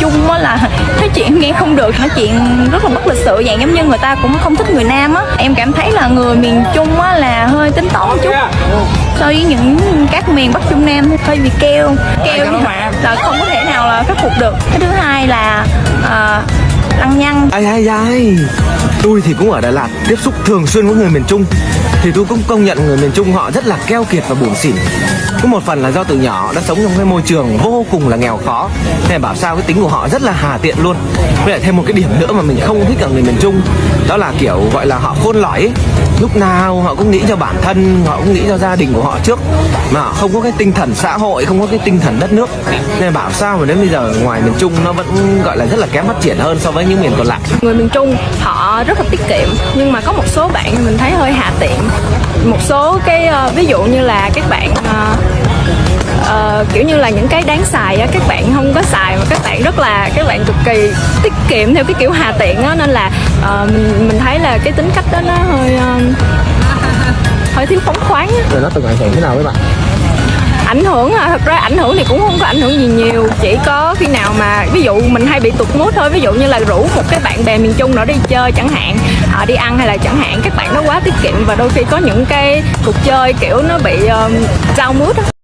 Trung á là nói chuyện nghe không được nói chuyện rất là bất lịch sự dạng giống như người ta cũng không thích người Nam á. Em cảm thấy là người miền Trung á là hơi tính toán một chút. So với những các miền Bắc Trung Nam hơi bị keo. Keo là không có thể nào là khắc phục được. Cái thứ hai là nhăng Ai ai ai. Tôi thì cũng ở Đà Lạt, tiếp xúc thường xuyên với người miền Trung. Thì tôi cũng công nhận người miền Trung họ rất là keo kiệt và buồn xỉn. Có một phần là do từ nhỏ đã sống trong cái môi trường vô cùng là nghèo khó. Nên bảo sao cái tính của họ rất là hà tiện luôn. Với lại thêm một cái điểm nữa mà mình không thích ở người miền Trung, Đó là kiểu gọi là họ khôn lỏi ấy. Lúc nào họ cũng nghĩ cho bản thân, họ cũng nghĩ cho gia đình của họ trước. Mà họ không có cái tinh thần xã hội, không có cái tinh thần đất nước. Nên bảo sao mà đến bây giờ ngoài miền Trung nó vẫn gọi là rất là kém phát triển hơn so với những miền còn lại. Người miền Trung họ rất là tiết kiệm nhưng mà có một số bạn mình thấy hơi hạ tiện. Một số cái ờ, ví dụ như là các bạn uh, kiểu như là những cái đáng xài á các bạn không có xài mà các bạn rất là kỳ tiết kiệm theo cái kiểu hà tiện á nên là ờ, mình mình thấy là cái tính cách đó nó hơi ờ, hơi thiếu phóng khoáng á. Rồi nó từng ảnh hưởng thế nào với bạn? Ảnh hưởng à thật ra ảnh hưởng thì cũng không có ảnh hưởng gì nhiều chỉ có khi nào mà ví dụ mình hay bị tụt mút thôi ví dụ như là rủ một cái bạn bè miền trung nào đi chơi chẳng hạn họ đi ăn hay là chẳng hạn các bạn nó quá tiết kiệm và đôi khi có những cái cuộc chơi kiểu nó bị um, down mood á